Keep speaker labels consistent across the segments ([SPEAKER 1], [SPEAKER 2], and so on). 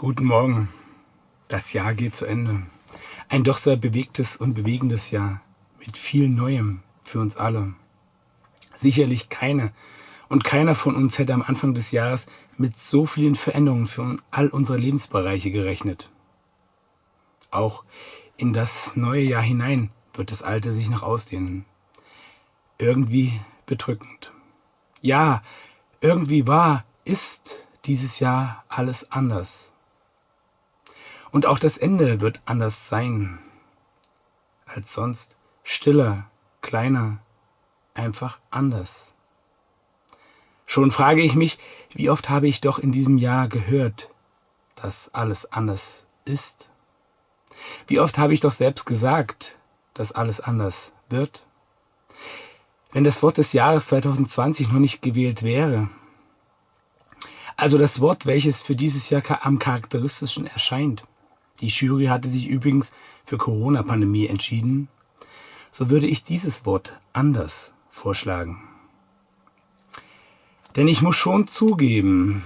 [SPEAKER 1] Guten Morgen. Das Jahr geht zu Ende. Ein doch sehr bewegtes und bewegendes Jahr mit viel Neuem für uns alle. Sicherlich keine und keiner von uns hätte am Anfang des Jahres mit so vielen Veränderungen für all unsere Lebensbereiche gerechnet. Auch in das neue Jahr hinein wird das alte sich noch ausdehnen. Irgendwie bedrückend. Ja, irgendwie war, ist dieses Jahr alles anders. Und auch das Ende wird anders sein als sonst. Stiller, kleiner, einfach anders. Schon frage ich mich, wie oft habe ich doch in diesem Jahr gehört, dass alles anders ist? Wie oft habe ich doch selbst gesagt, dass alles anders wird? Wenn das Wort des Jahres 2020 noch nicht gewählt wäre, also das Wort, welches für dieses Jahr am charakteristischen erscheint, die Jury hatte sich übrigens für Corona-Pandemie entschieden. So würde ich dieses Wort anders vorschlagen. Denn ich muss schon zugeben,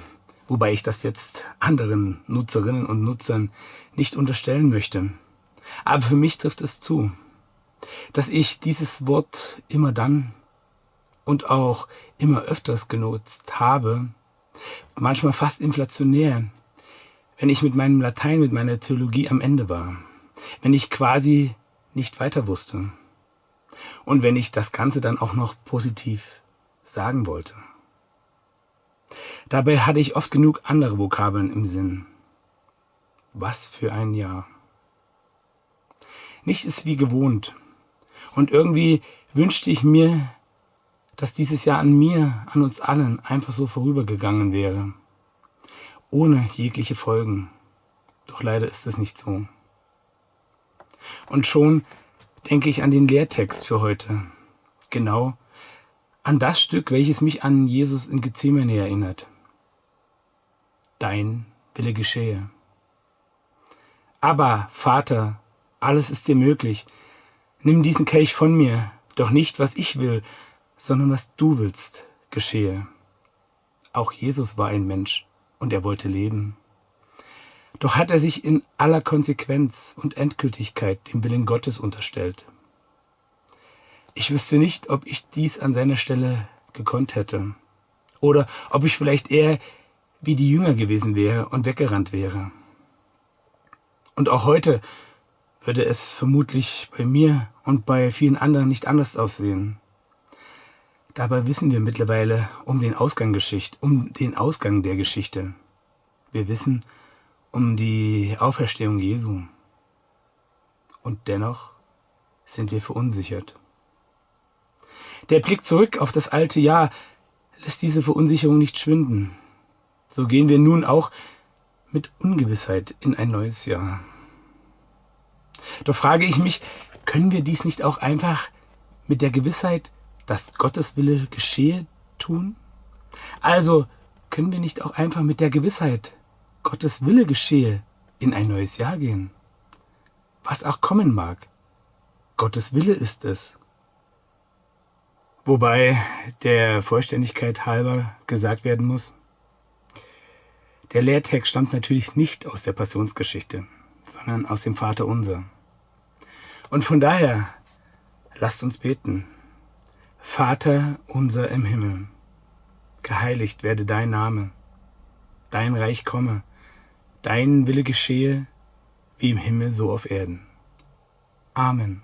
[SPEAKER 1] wobei ich das jetzt anderen Nutzerinnen und Nutzern nicht unterstellen möchte, aber für mich trifft es zu, dass ich dieses Wort immer dann und auch immer öfters genutzt habe, manchmal fast inflationär, wenn ich mit meinem Latein, mit meiner Theologie am Ende war, wenn ich quasi nicht weiter wusste und wenn ich das Ganze dann auch noch positiv sagen wollte. Dabei hatte ich oft genug andere Vokabeln im Sinn. Was für ein Jahr. Nichts ist wie gewohnt. Und irgendwie wünschte ich mir, dass dieses Jahr an mir, an uns allen einfach so vorübergegangen wäre ohne jegliche Folgen. Doch leider ist es nicht so. Und schon denke ich an den Lehrtext für heute. Genau an das Stück, welches mich an Jesus in Gethsemane erinnert. Dein Wille geschehe. Aber, Vater, alles ist dir möglich. Nimm diesen Kelch von mir, doch nicht, was ich will, sondern was du willst, geschehe. Auch Jesus war ein Mensch und er wollte leben. Doch hat er sich in aller Konsequenz und Endgültigkeit dem Willen Gottes unterstellt. Ich wüsste nicht, ob ich dies an seiner Stelle gekonnt hätte. Oder ob ich vielleicht eher wie die Jünger gewesen wäre und weggerannt wäre. Und auch heute würde es vermutlich bei mir und bei vielen anderen nicht anders aussehen. Dabei wissen wir mittlerweile um den Ausgang um den Ausgang der Geschichte. Wir wissen um die Auferstehung Jesu. Und dennoch sind wir verunsichert. Der Blick zurück auf das alte Jahr lässt diese Verunsicherung nicht schwinden. So gehen wir nun auch mit Ungewissheit in ein neues Jahr. Doch frage ich mich, können wir dies nicht auch einfach mit der Gewissheit dass Gottes Wille geschehe, tun? Also können wir nicht auch einfach mit der Gewissheit, Gottes Wille geschehe, in ein neues Jahr gehen? Was auch kommen mag, Gottes Wille ist es. Wobei der Vollständigkeit halber gesagt werden muss, der Lehrtext stammt natürlich nicht aus der Passionsgeschichte, sondern aus dem Vater unser. Und von daher lasst uns beten. Vater unser im Himmel, geheiligt werde dein Name, dein Reich komme, dein Wille geschehe, wie im Himmel so auf Erden. Amen.